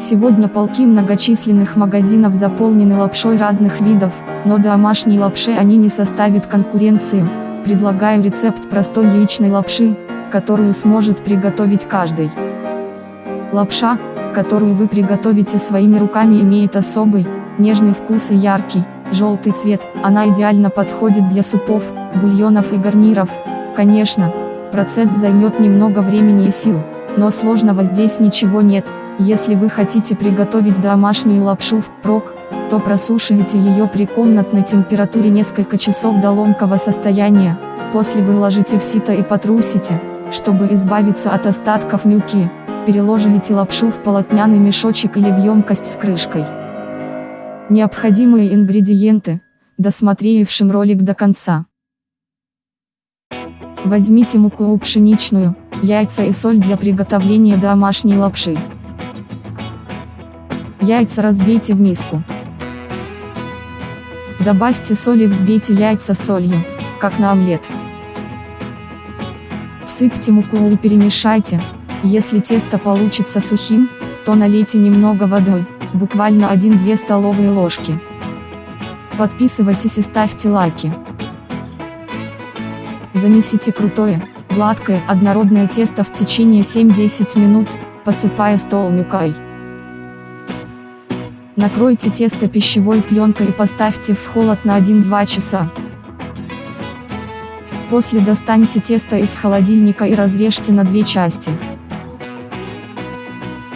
Сегодня полки многочисленных магазинов заполнены лапшой разных видов, но домашней лапше они не составят конкуренции. Предлагаю рецепт простой яичной лапши, которую сможет приготовить каждый. Лапша, которую вы приготовите своими руками имеет особый, нежный вкус и яркий, желтый цвет, она идеально подходит для супов, бульонов и гарниров. Конечно, процесс займет немного времени и сил, но сложного здесь ничего нет, если вы хотите приготовить домашнюю лапшу впрок, то просушивайте ее при комнатной температуре несколько часов до ломкого состояния, после выложите в сито и потрусите, чтобы избавиться от остатков мюки, переложите лапшу в полотняный мешочек или в емкость с крышкой. Необходимые ингредиенты, досмотревшим ролик до конца. Возьмите муку пшеничную, яйца и соль для приготовления домашней лапши. Яйца разбейте в миску. Добавьте соль и взбейте яйца солью, как на омлет. Всыпьте муку и перемешайте. Если тесто получится сухим, то налейте немного воды, буквально 1-2 столовые ложки. Подписывайтесь и ставьте лайки. Замесите крутое, гладкое, однородное тесто в течение 7-10 минут, посыпая стол мукой. Накройте тесто пищевой пленкой и поставьте в холод на 1-2 часа. После достаньте тесто из холодильника и разрежьте на две части.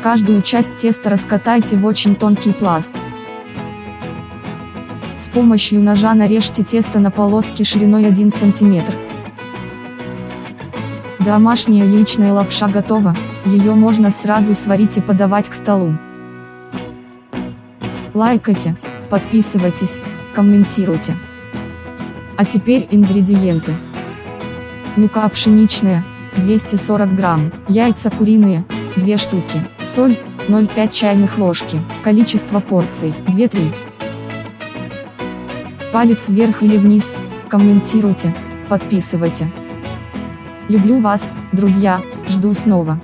Каждую часть теста раскатайте в очень тонкий пласт. С помощью ножа нарежьте тесто на полоски шириной 1 см. Домашняя яичная лапша готова, ее можно сразу сварить и подавать к столу. Лайкайте, подписывайтесь, комментируйте. А теперь ингредиенты. Мука пшеничная, 240 грамм, яйца куриные, 2 штуки, соль, 0,5 чайных ложки, количество порций, 2-3. Палец вверх или вниз, комментируйте, подписывайте. Люблю вас, друзья, жду снова.